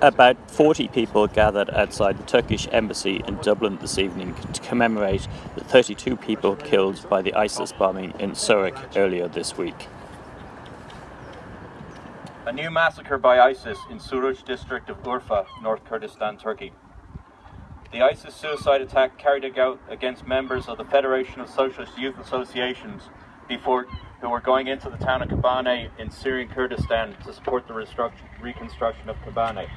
About 40 people gathered outside the Turkish embassy in Dublin this evening to commemorate the 32 people killed by the ISIS bombing in Suruc earlier this week. A new massacre by ISIS in Suruc district of Urfa, North Kurdistan, Turkey. The ISIS suicide attack carried out against members of the Federation of Socialist Youth Associations before who were going into the town of Kobane in Syrian Kurdistan to support the reconstruction of Kobane.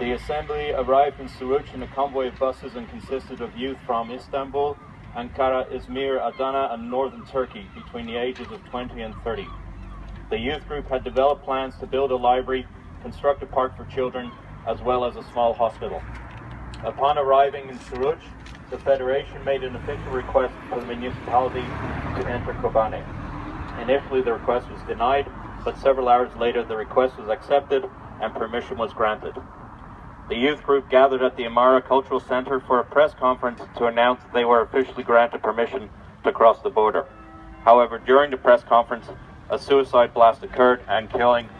The assembly arrived in Suruc in a convoy of buses and consisted of youth from Istanbul, Ankara, Izmir, Adana and northern Turkey between the ages of 20 and 30. The youth group had developed plans to build a library, construct a park for children, as well as a small hospital. Upon arriving in Suruc, the Federation made an official request for the municipality to enter Kobane. Initially, the request was denied, but several hours later, the request was accepted and permission was granted. The youth group gathered at the Amara Cultural Center for a press conference to announce they were officially granted permission to cross the border. However, during the press conference, a suicide blast occurred and killing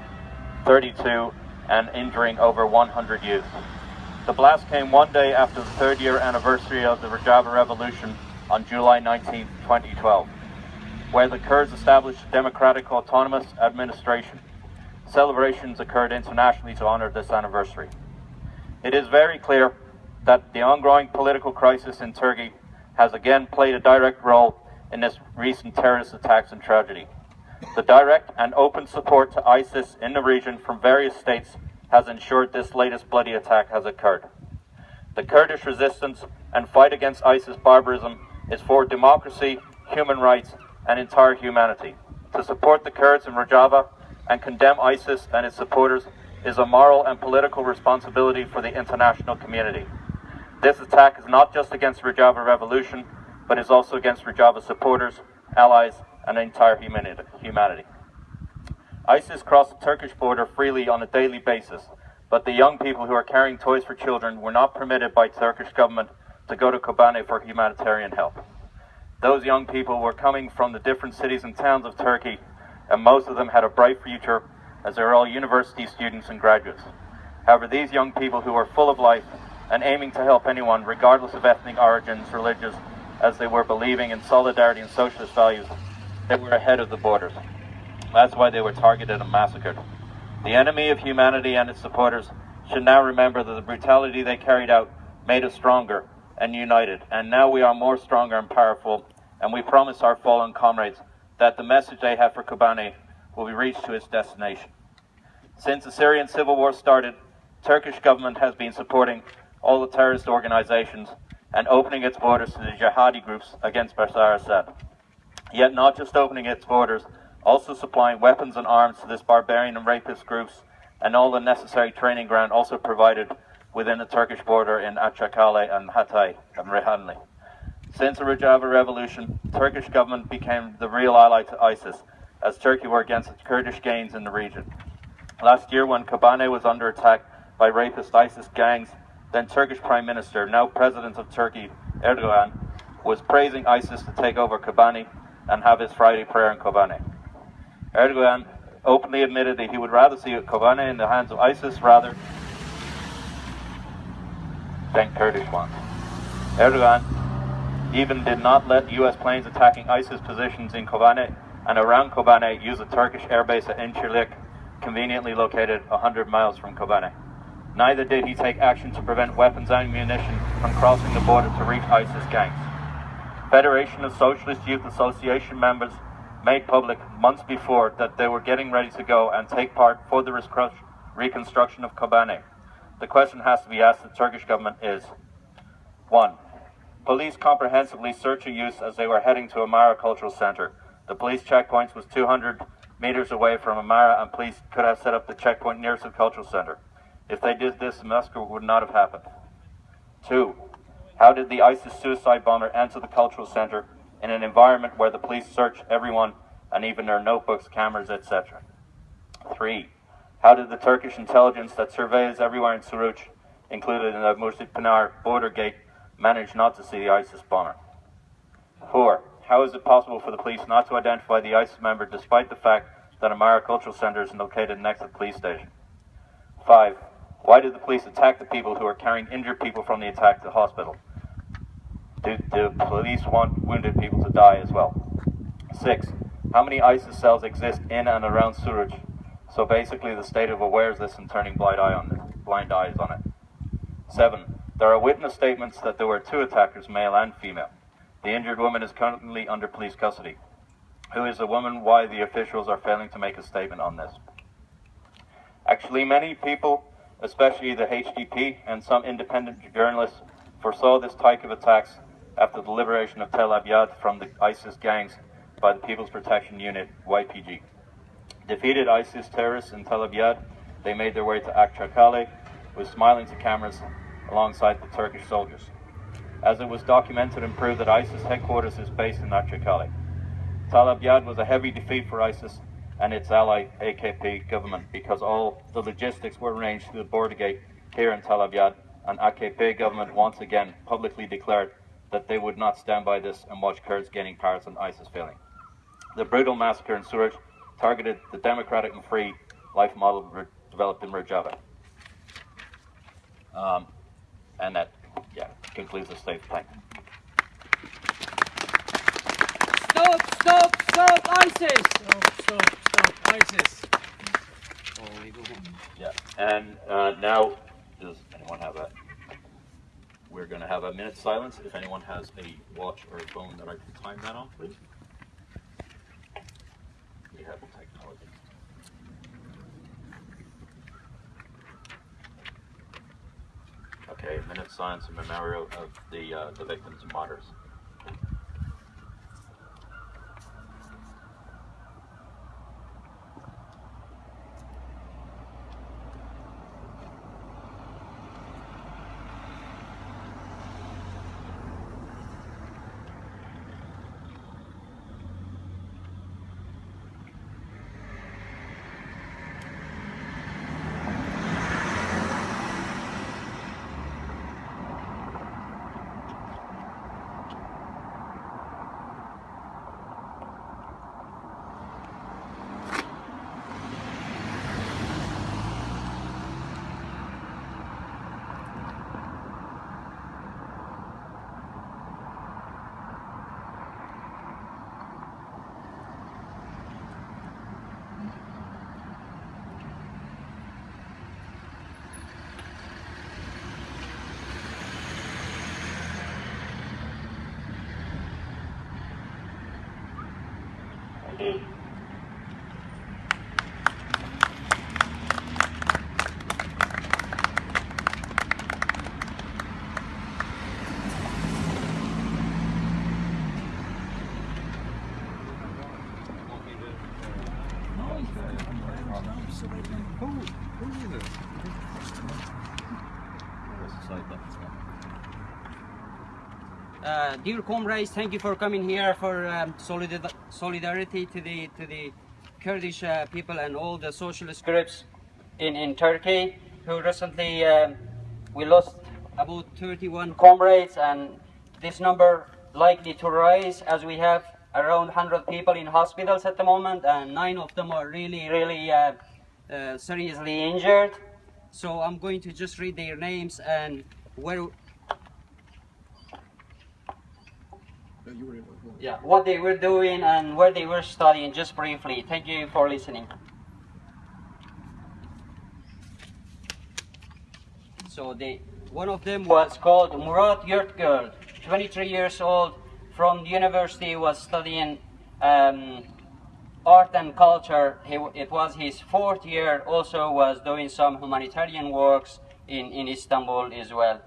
32 and injuring over 100 youth. The blast came one day after the third year anniversary of the Rojava Revolution on July 19, 2012, where the Kurds established a democratic autonomous administration. Celebrations occurred internationally to honor this anniversary. It is very clear that the ongoing political crisis in Turkey has again played a direct role in this recent terrorist attacks and tragedy. The direct and open support to ISIS in the region from various states has ensured this latest bloody attack has occurred. The Kurdish resistance and fight against ISIS barbarism is for democracy, human rights, and entire humanity. To support the Kurds in Rojava and condemn ISIS and its supporters is a moral and political responsibility for the international community. This attack is not just against the Rojava Revolution, but is also against Rojava supporters, allies, and entire humanity. ISIS crossed the Turkish border freely on a daily basis, but the young people who are carrying toys for children were not permitted by Turkish government to go to Kobane for humanitarian help. Those young people were coming from the different cities and towns of Turkey, and most of them had a bright future as they were all university students and graduates. However, these young people who were full of life and aiming to help anyone, regardless of ethnic origins, religious, as they were believing in solidarity and socialist values, they were ahead of the borders. That's why they were targeted and massacred. The enemy of humanity and its supporters should now remember that the brutality they carried out made us stronger and united. And now we are more stronger and powerful, and we promise our fallen comrades that the message they have for Kobane will be reached to its destination. Since the Syrian civil war started, Turkish government has been supporting all the terrorist organizations and opening its borders to the jihadi groups against Bashar Assad. Yet not just opening its borders, also supplying weapons and arms to this barbarian and rapist groups and all the necessary training ground also provided within the Turkish border in Akçakale and Hatay and Rehanli. Since the Rojava revolution, Turkish government became the real ally to ISIS as Turkey were against its Kurdish gains in the region. Last year, when Kobane was under attack by rapist ISIS gangs, then Turkish Prime Minister, now President of Turkey, Erdogan, was praising ISIS to take over Kobane and have his Friday prayer in Kobane. Erdogan openly admitted that he would rather see Kobane in the hands of ISIS rather than Kurdish ones. Erdogan even did not let US planes attacking ISIS positions in Kobane and around Kobane use a Turkish airbase at Incirlik conveniently located 100 miles from Kobane. Neither did he take action to prevent weapons and ammunition from crossing the border to reach ISIS gangs. Federation of Socialist Youth Association members made public months before that they were getting ready to go and take part for the reconstruction of Kobane. The question has to be asked the Turkish government is 1. Police comprehensively searched the youth as they were heading to Amara Cultural Center. The police checkpoints was 200 meters away from Amara, and police could have set up the checkpoint nearest the cultural center. If they did this, the massacre would not have happened. Two, how did the ISIS suicide bomber enter the cultural center in an environment where the police search everyone and even their notebooks, cameras, etc.? Three, how did the Turkish intelligence that surveys everywhere in Suruc, included in the Mursid Pinar border gate, manage not to see the ISIS bomber? Four, how is it possible for the police not to identify the ISIS member despite the fact that a Amara Cultural Center is located next to the police station? 5. Why did the police attack the people who are carrying injured people from the attack to the hospital? Do the police want wounded people to die as well? Six, how many ISIS cells exist in and around Suruc? So basically the state of awareness and turning blind, eye on it, blind eyes on it. Seven, there are witness statements that there were two attackers, male and female. The injured woman is currently under police custody. Who is the woman? Why the officials are failing to make a statement on this? Actually, many people, especially the HDP and some independent journalists, foresaw this type of attacks after the liberation of Tel Abyad from the ISIS gangs by the People's Protection Unit, YPG. Defeated ISIS terrorists in Tel Abyad, they made their way to Akçakale with smiling to cameras alongside the Turkish soldiers. As it was documented and proved that ISIS headquarters is based in Akçakale. Tel Abyad was a heavy defeat for ISIS and its ally AKP government because all the logistics were arranged through the border gate here in Tel Abyad and AKP government once again publicly declared that they would not stand by this and watch Kurds gaining power and ISIS failing. The brutal massacre in Suruc targeted the democratic and free life model developed in Rojava. Um, and that, yeah, concludes the state. Thank you. Stop, stop, stop ISIS! Stop, stop, stop, ISIS. Yeah, and uh, now, does anyone have a, we're going to have a minute silence. If anyone has a watch or a phone that I can time that on, please. We have technology. Okay, a minute silence in memorial of the, uh, the victims and martyrs. Uh, dear comrades, thank you for coming here for um, solidar- solidarity to the to the Kurdish uh, people and all the socialist groups in, in Turkey who recently um, we lost about 31 comrades and this number likely to rise as we have around 100 people in hospitals at the moment and nine of them are really really uh, uh, seriously injured. So I'm going to just read their names and where yeah, what they were doing and where they were studying, just briefly. Thank you for listening. So they, one of them was called Murat Yurtgul, 23 years old, from the university, was studying um, art and culture. He, it was his fourth year, also was doing some humanitarian works in, in Istanbul as well.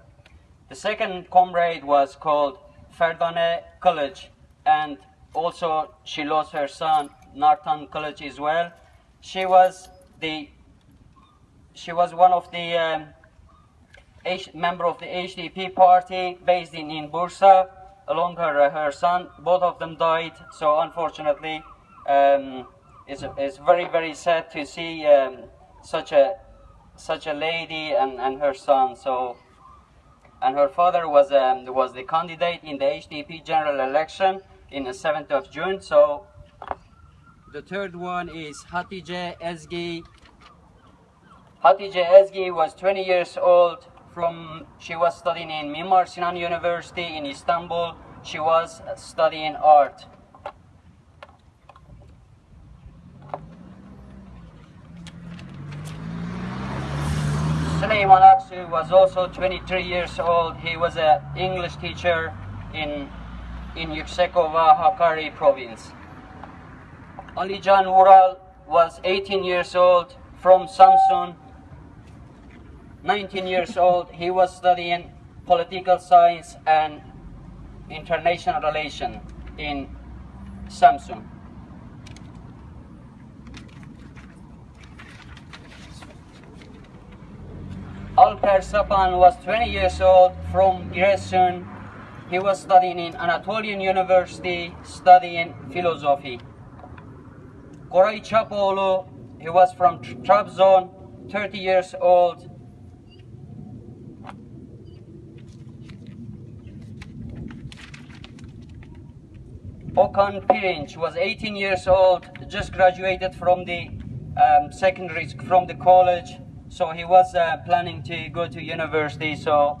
The second comrade was called Ferdane Kılıç, and also she lost her son, Nartan Kılıç as well. She was the she was one of the um, H, member of the HDP party based in, in Bursa, along her her son. Both of them died, so unfortunately, um, it's, it's very very sad to see um, such a such a lady and, and her son. So and her father was um, was the candidate in the HDP general election in the 7th of June. So the third one is Hatice Ezgi Hatice Ezgi was 20 years old. From she was studying in Mimar Sinan University in Istanbul. She was studying art. Süleyman Aksu was also 23 years old. He was an English teacher in in Yüksekova, Hakkari province. Alican Ural was 18 years old from Samsun. 19 years old, he was studying political science and international relation in Samsun. Alper Sapan was 20 years old from Giresun. He was studying in Anatolian University, studying philosophy. Koray Çapoğlu, he was from Trabzon, 30 years old. Okan Pirinç was 18 years old, just graduated from the um, secondary, from the college. So he was uh, planning to go to university. So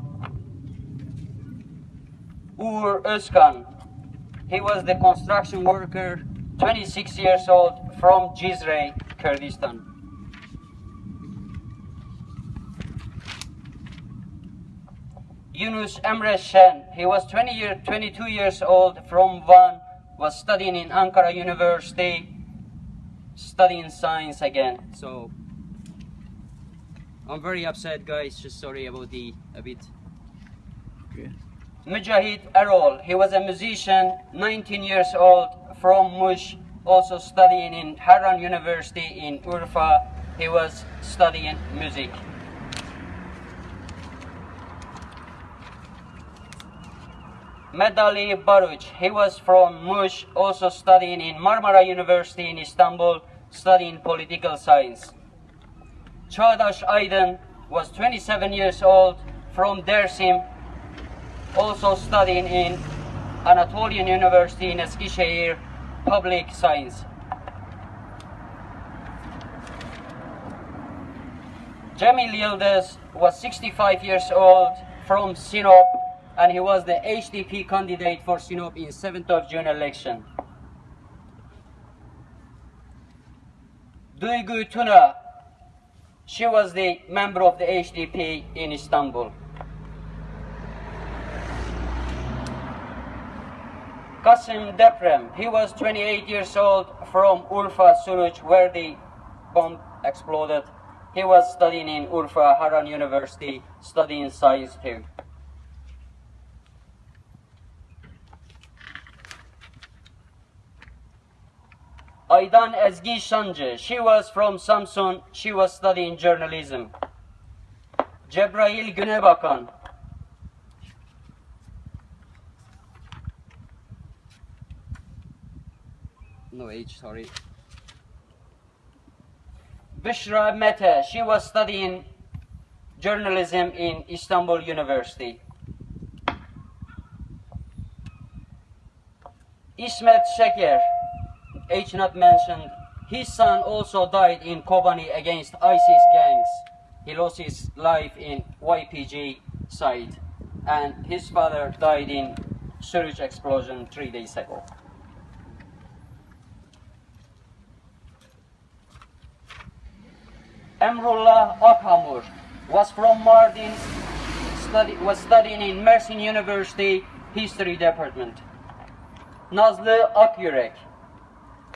Uğur Özkan, he was the construction worker, 26 years old, from Cizre, Kurdistan. Yunus Emre Şen, he was 20 year, 22 years old, from Van, was studying in Ankara University, studying science again. So I'm very upset, guys. Just sorry about the a bit. Okay. Mujahid Erol, he was a musician, 19 years old, from Muş, also studying in Harran University in Urfa. He was studying music. Medali Baruch, he was from Muş, also studying in Marmara University in Istanbul, studying political science. Çağdaş Aydın was 27 years old from Dersim, also studying in Anatolian University in Eskişehir, public science. Cemil Yıldız was 65 years old from Sinop and he was the HDP candidate for Sinop in 7th of June election. Duygu Tuna, she was the member of the HDP in Istanbul. Kasim Deprem, he was 28 years old from Urfa, Suruç, where the bomb exploded. He was studying in Urfa, Harran University, studying science too. Aydan Ezgi Şancı, she was from Samsun, she was studying journalism. Cebrail Günebakan, no age, sorry. Büşra Mete, she was studying journalism in Istanbul University. Ismet Şeker, age not mentioned, his son also died in Kobani against ISIS gangs. He lost his life in YPG site, and his father died in Suruç explosion three days ago. Emrullah Akhamur was from Mardin, study, was studying in Mersin University History Department. Nazlı Akyürek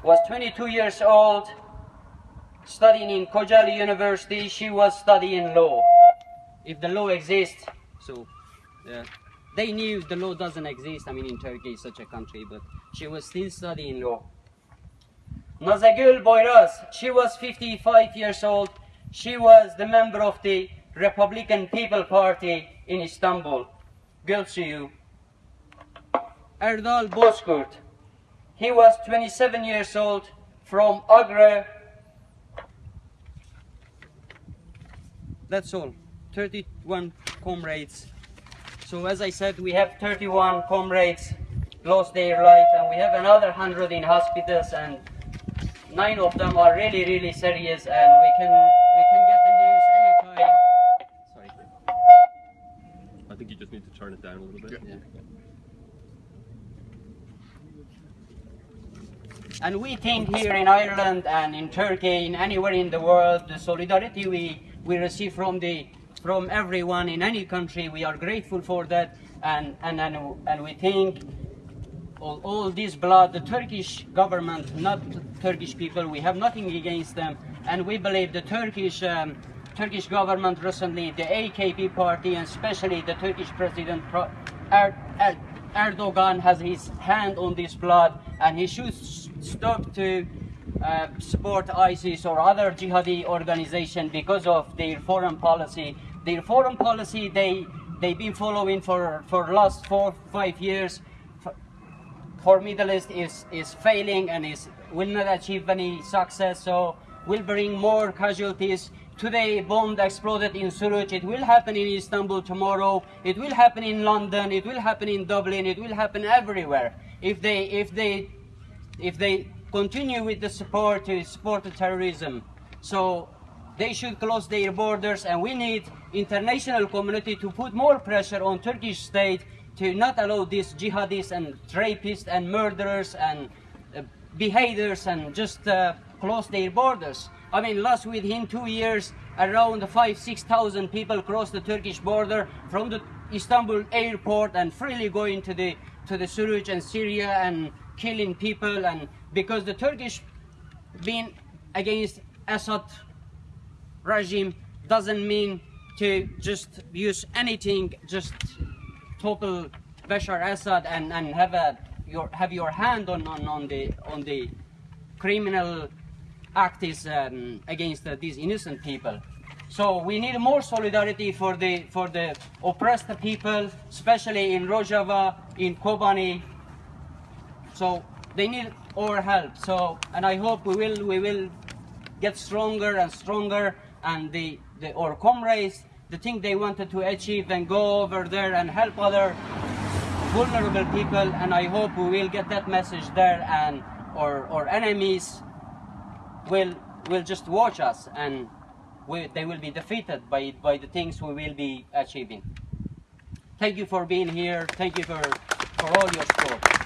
was 22 years old, studying in Kocaeli University. She was studying law. If the law exists, so uh, they knew the law doesn't exist. I mean, in Turkey, such a country, but she was still studying law. Nazagül Boyraz, she was 55 years old. She was the member of the Republican People Party in Istanbul. Gülsuyu. Erdal Bozkurt, he was 27 years old from Ağrı. That's all. 31 comrades. So as I said, we have 31 comrades lost their life and we have another 100 in hospitals and nine of them are really, really serious and we can we can get the news anytime. Sorry. I think you just need to turn it down a little bit. Yeah. Yeah. And we think here in Ireland and in Turkey, in anywhere in the world, the solidarity we, we receive from the from everyone in any country, we are grateful for that, and and and, and we think all, all this blood, the Turkish government, not Turkish people, we have nothing against them, and we believe the Turkish. Um, Turkish government recently, the AKP party, and especially the Turkish President er- Er- Erdogan has his hand on this blood, and he should stop to uh, support ISIS or other jihadi organization because of their foreign policy. Their foreign policy they they've been following for for last four five years. F- for Middle East is is failing and is will not achieve any success. So will bring more casualties. Today, bomb exploded in Suruc. It will happen in Istanbul tomorrow. It will happen in London. It will happen in Dublin. It will happen everywhere. If they if they if they continue with the support to support the terrorism. So they should close their borders and we need international community to put more pressure on Turkish state to not allow these jihadists and rapists and murderers and uh, beheaders and just uh, close their borders. I mean, last within two years, around five, six thousand people crossed the Turkish border from the Istanbul airport and freely going to the to the Suruc and Syria and killing people. And because the Turkish being against Assad regime doesn't mean to just use anything, just topple Bashar Assad and, and have a your have your hand on, on, on the on the criminal act is um, against uh, these innocent people. So we need more solidarity for the for the oppressed people, especially in Rojava, in Kobani. So they need our help. So and I hope we will we will get stronger and stronger and the, the our comrades the thing they wanted to achieve and go over there and help other vulnerable people and I hope we will get that message there and our, our enemies will will just watch us and we, they will be defeated by by the things we will be achieving. Thank you for being here. Thank you for for all your support.